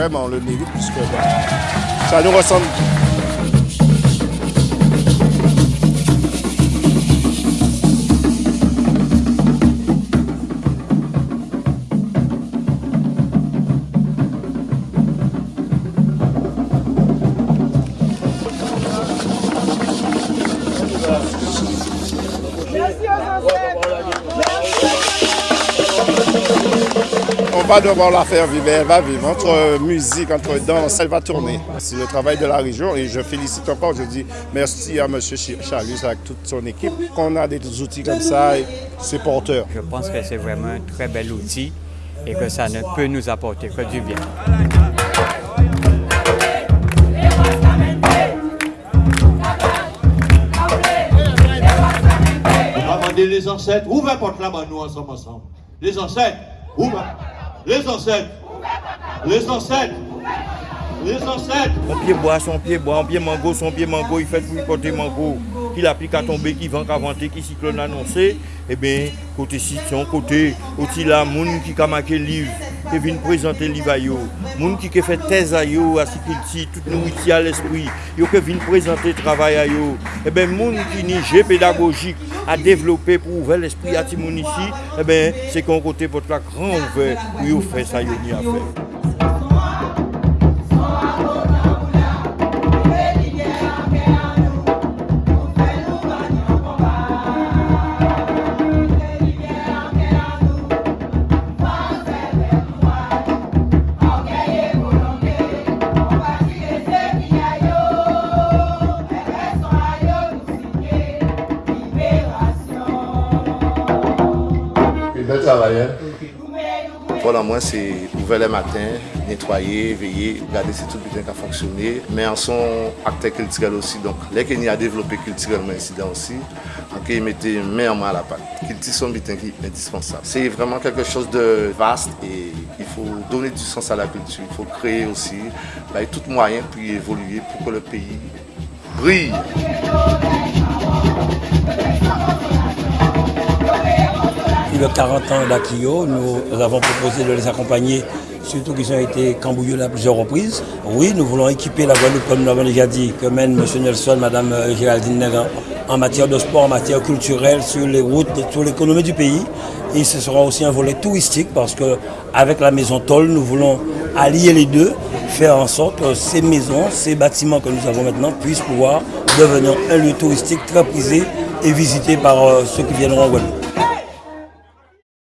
vraiment, on le mérite puisque ça nous ressemble. On va devoir la faire vivre, elle va vivre. Entre musique, entre danse, elle va tourner. C'est le travail de la région et je félicite encore, je dis merci à M. Chalus avec toute son équipe. Qu'on a des outils comme ça, c'est porteur. Je pense que c'est vraiment un très bel outil et que ça ne peut nous apporter que du bien. les ancêtres, ouvrez porte là-bas, nous ensemble, ensemble? Les ancêtres, ouvrez. Les ancêtres. Les ancêtres. Les ancêtres. Son pied bois, son pied bois, son pied mango, son pied mango, il fait pour porter mango. Qu'il applique à tomber, qui vend qu'à vanter, qui cyclone annoncé. Eh bien, côté Sition, côté aussi là, moun qui a marqué livre, qui vient présenter le livre à yo. Moun qui a fait thèse à yo, à Sikilti, tout nous ici à l'esprit. Yo qui vient présenter le travail à yo. Eh bien, moun qui n'est pédagogique. À développer pour ouvrir l'esprit à Timoun ici, eh bien, c'est qu'on côté votre grand ouvert pour faire ça, à faire. Voilà, moi, c'est ouvrir le matin, nettoyer, veiller, regarder si tout bien a fonctionné. Mais en son acteur culturel aussi. Donc, les qu'il a développé culturellement ici aussi, donc il mettait main en main à la pâte. Culture son bien qui est indispensable. C'est vraiment quelque chose de vaste et il faut donner du sens à la culture. Il faut créer aussi bah, tout moyen pour y évoluer, pour que le pays brille. De 40 ans d'Akio, nous avons proposé de les accompagner, surtout qu'ils ont été camboulés à plusieurs reprises. Oui, nous voulons équiper la Guadeloupe, comme nous l'avons déjà dit, que mène M. Nelson, Mme euh, Géraldine Negan, en matière de sport, en matière culturelle, sur les routes, sur l'économie du pays. Et ce sera aussi un volet touristique parce qu'avec la maison Toll, nous voulons allier les deux, faire en sorte que ces maisons, ces bâtiments que nous avons maintenant puissent pouvoir devenir un lieu touristique très prisé et visité par euh, ceux qui viendront en Guadeloupe.